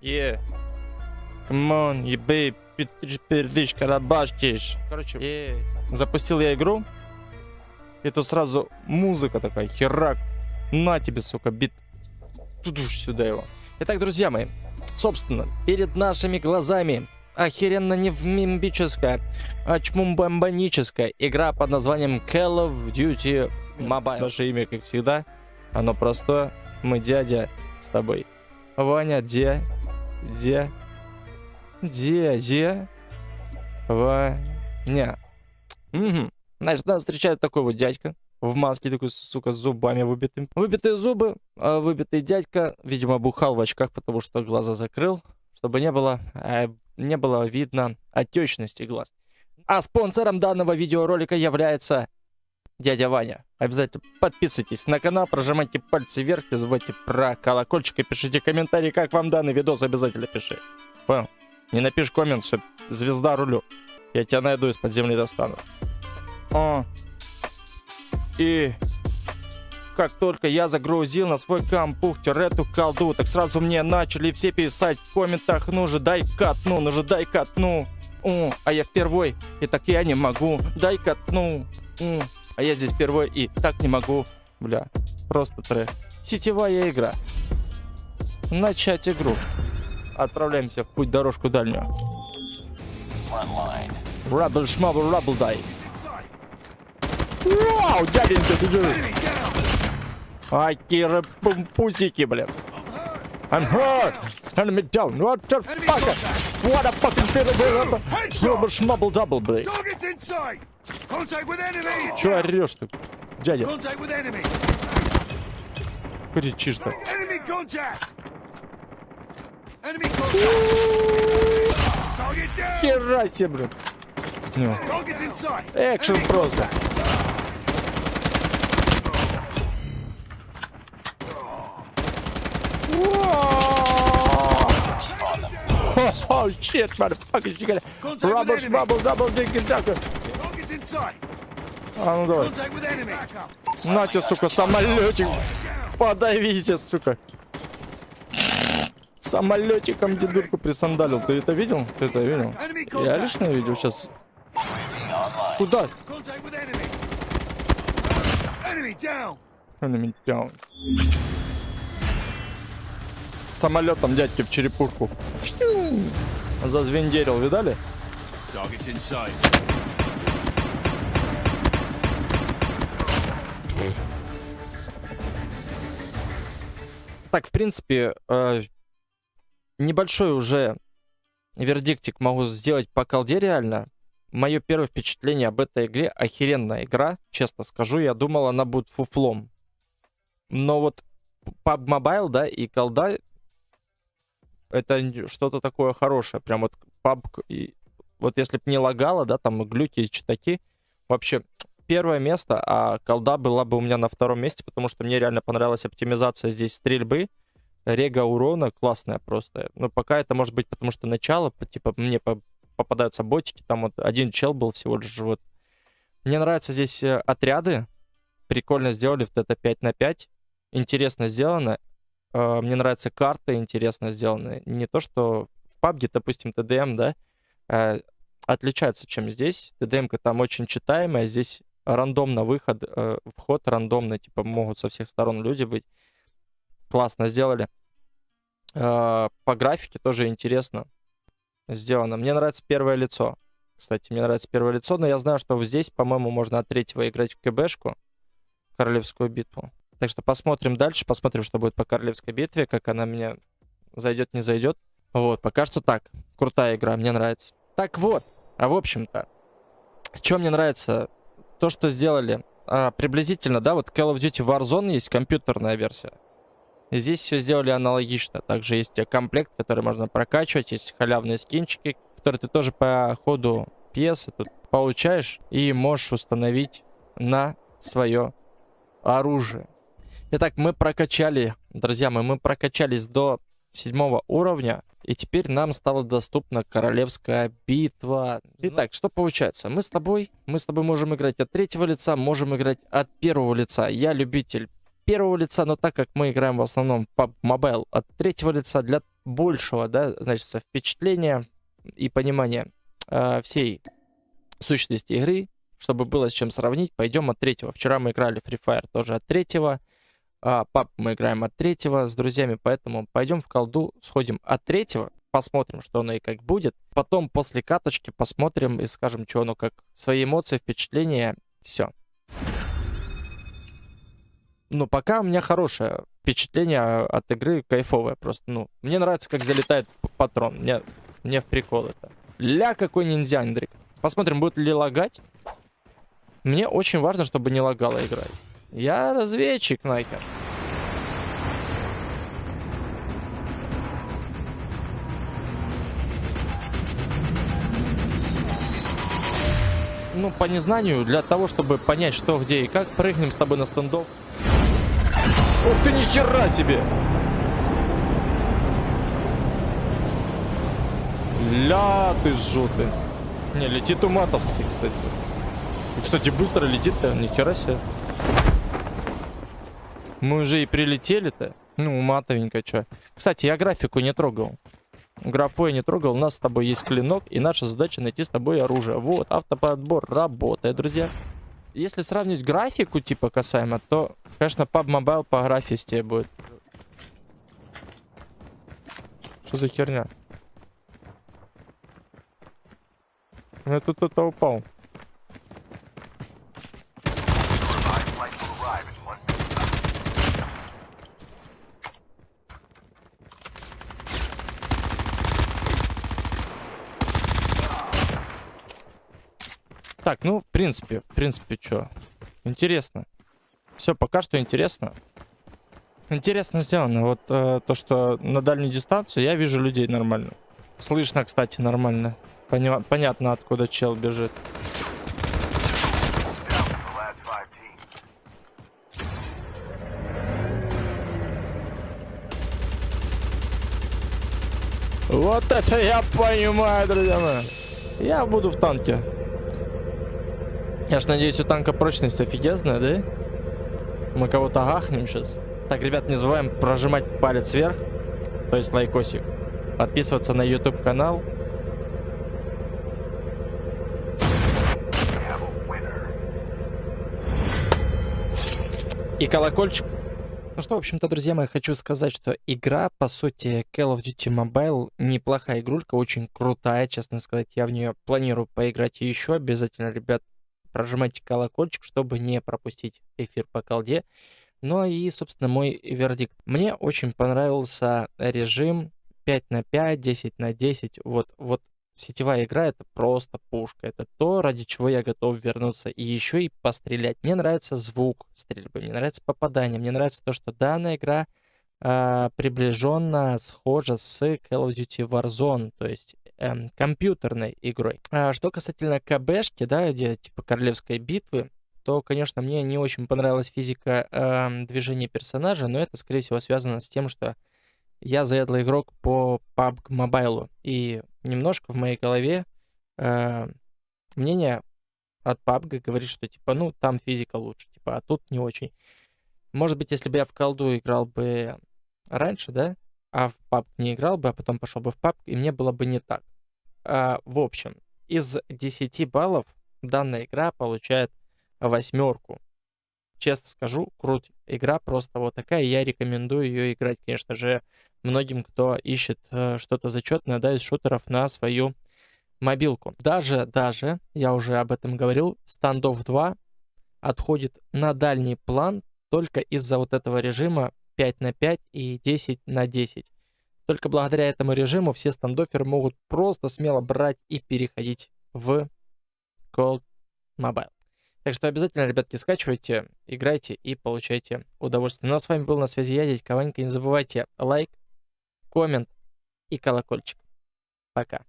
Yeah. Come on, you babe. Пердышка, рабашкиш. Короче, yeah. запустил я игру. И тут сразу музыка такая, херак. На тебе, сука, бит. Тут уж сюда его. Итак, друзья мои, собственно, перед нашими глазами охеренно невмимбическая, а чмумбамбаническая игра под названием Call of Duty Mobile. Наше имя, как всегда, оно простое. Мы дядя с тобой. Ваня, где? Где? Где? Где? Ваня. Угу. Значит, нас встречает такой вот дядька в маске, такой, сука, с зубами выбитыми. Выбитые зубы, а выбитый дядька, видимо, бухал в очках, потому что глаза закрыл, чтобы не было, э, не было видно отечности глаз. А спонсором данного видеоролика является дядя Ваня. Обязательно подписывайтесь на канал, прожимайте пальцы вверх, не забывайте про колокольчик и пишите комментарии, как вам данный видос, обязательно пиши. Понял? Не напишешь коммент, все, звезда рулю. Я тебя найду из-под земли достану. О. И как только я загрузил на свой компьютер эту колду, так сразу мне начали все писать в комментах, ну же дай катну, ну же дай катну. О, а я впервой, и так я не могу, дай катну. О, а я здесь впервой и так не могу. Бля, просто трек. Сетевая игра. Начать игру. Отправляемся в путь дорожку дальнюю. Рабл шмабл рабл дай. Вау, дяденька, ты же... Ай, киры, пусики, блин. I'm hurt. Enemy down. What the fuck? What a fucking fiddle, Рабл шмабл дабл, блин. Че орешь-то, дядя? Кричишь-то. Хера себе. Ну. Экшен просто. Oh shit, motherfucker, you gotta rubble, rubble, double, diggy, ducker. А ну давай. На тебе, сука, самолетик. Подавите, сука. Самолетиком дедурку присандалил. Ты это видел? Ты это видел? Я лично видел сейчас. Куда? Enemy down. Самолетом дядьки в черепушку. Зазвендерил, видали? Так, в принципе, э, небольшой уже вердиктик могу сделать по колде реально. Мое первое впечатление об этой игре охеренная игра, честно скажу. Я думал, она будет фуфлом. Но вот PUBG Mobile, да, и колда это что-то такое хорошее. Прям вот PUBG, и, вот если бы не лагало, да, там глюки и читаки, вообще первое место, а колда была бы у меня на втором месте, потому что мне реально понравилась оптимизация здесь стрельбы, рега урона классная просто. Но пока это может быть потому что начало, типа мне попадаются ботики, там вот один чел был всего лишь вот. Мне нравятся здесь э, отряды, прикольно сделали вот это 5 на 5, интересно сделано. Э, мне нравятся карты, интересно сделаны. Не то, что в PUBG, допустим, TDM, да, э, отличается, чем здесь. TDM-ка там очень читаемая, здесь рандомно выход, э, вход рандомный, типа могут со всех сторон люди быть. Классно сделали. По графике тоже интересно сделано. Мне нравится первое лицо. Кстати, мне нравится первое лицо, но я знаю, что здесь, по-моему, можно от третьего играть в КБшку, Королевскую битву. Так что посмотрим дальше, посмотрим, что будет по Королевской битве, как она меня зайдет, не зайдет. Вот, пока что так. Крутая игра, мне нравится. Так вот, а в общем-то, что мне нравится то, что сделали а, приблизительно, да, вот Call of Duty Warzone есть компьютерная версия. Здесь все сделали аналогично. Также есть комплект, который можно прокачивать, есть халявные скинчики, которые ты тоже по ходу пьесы тут получаешь и можешь установить на свое оружие. Итак, мы прокачали, друзья мои, мы прокачались до седьмого уровня. И теперь нам стала доступна королевская битва. Итак, что получается? Мы с тобой, мы с тобой можем играть от третьего лица, можем играть от первого лица. Я любитель первого лица, но так как мы играем в основном по Mobile от третьего лица, для большего, да, значит, впечатления и понимания э, всей сущности игры, чтобы было с чем сравнить, пойдем от третьего. Вчера мы играли Free Fire тоже от третьего, а, пап мы играем от третьего с друзьями, поэтому пойдем в колду, сходим от третьего, посмотрим, что оно и как будет. Потом после каточки посмотрим и скажем, что оно как. Свои эмоции, впечатления, все. Ну, пока у меня хорошее впечатление от игры, кайфовое просто. Ну, мне нравится, как залетает патрон. Мне, мне в прикол это. Ля, какой ниндзя, Андрик. Посмотрим, будет ли лагать. Мне очень важно, чтобы не лагала игра. Я разведчик, нахер. Ну, по незнанию, для того, чтобы понять, что, где и как, прыгнем с тобой на стендов. Ух ты, нихера себе! Ля ты жутый. Не, летит уматовский, кстати. И, кстати, быстро летит-то, нихера себе. Мы уже и прилетели-то. Ну, матовенько, что. Кстати, я графику не трогал. Графу я не трогал. У нас с тобой есть клинок, и наша задача найти с тобой оружие. Вот, автоподбор работает, друзья. Если сравнить графику, типа, касаемо, то, конечно, PUBG Mobile по графисте будет. Что за херня? Я тут кто-то упал. Так, ну, в принципе, в принципе, что? Интересно. Все, пока что интересно. Интересно сделано. Вот э, то, что на дальнюю дистанцию я вижу людей нормально. Слышно, кстати, нормально. Поня понятно, откуда чел бежит. Вот это я понимаю, друзья мои. Я буду в танке. Я ж надеюсь, у танка прочность офигезная, да? Мы кого-то гахнем сейчас. Так, ребят, не забываем прожимать палец вверх, то есть лайкосик. Подписываться на YouTube канал. И колокольчик. Ну что, в общем-то, друзья мои, хочу сказать, что игра, по сути, Call of Duty Mobile, неплохая игрулька, очень крутая, честно сказать. Я в нее планирую поиграть еще обязательно, ребят прожимайте колокольчик, чтобы не пропустить эфир по колде. Ну и, собственно, мой вердикт. Мне очень понравился режим 5 на 5, 10 на 10. Вот, вот сетевая игра это просто пушка. Это то, ради чего я готов вернуться. И еще и пострелять. Мне нравится звук стрельбы, мне нравится попадание, мне нравится то, что данная игра э, приближенно схожа с Call of Duty Warzone. То есть эм, компьютерной игрой. А что касательно КБшки, да, где типа королевской битвы, то, конечно, мне не очень понравилась физика э, движения персонажа, но это, скорее всего, связано с тем, что я заядлый игрок по PUBG Mobile, и немножко в моей голове э, мнение от PUBG говорит, что, типа, ну, там физика лучше, типа, а тут не очень. Может быть, если бы я в колду играл бы раньше, да, а в PUBG не играл бы, а потом пошел бы в PUBG, и мне было бы не так. А, в общем, из 10 баллов данная игра получает восьмерку. Честно скажу, круть. Игра просто вот такая, я рекомендую ее играть, конечно же, многим, кто ищет э, что-то зачетное, да, из шутеров на свою мобилку. Даже, даже, я уже об этом говорил, Standoff 2 отходит на дальний план только из-за вот этого режима 5 на 5 и 10 на 10. Только благодаря этому режиму все стандоферы могут просто смело брать и переходить в Cold Mobile. Так что обязательно, ребятки, скачивайте, играйте и получайте удовольствие. Ну а с вами был на связи я, дядь Кованька. Не забывайте лайк, коммент и колокольчик. Пока.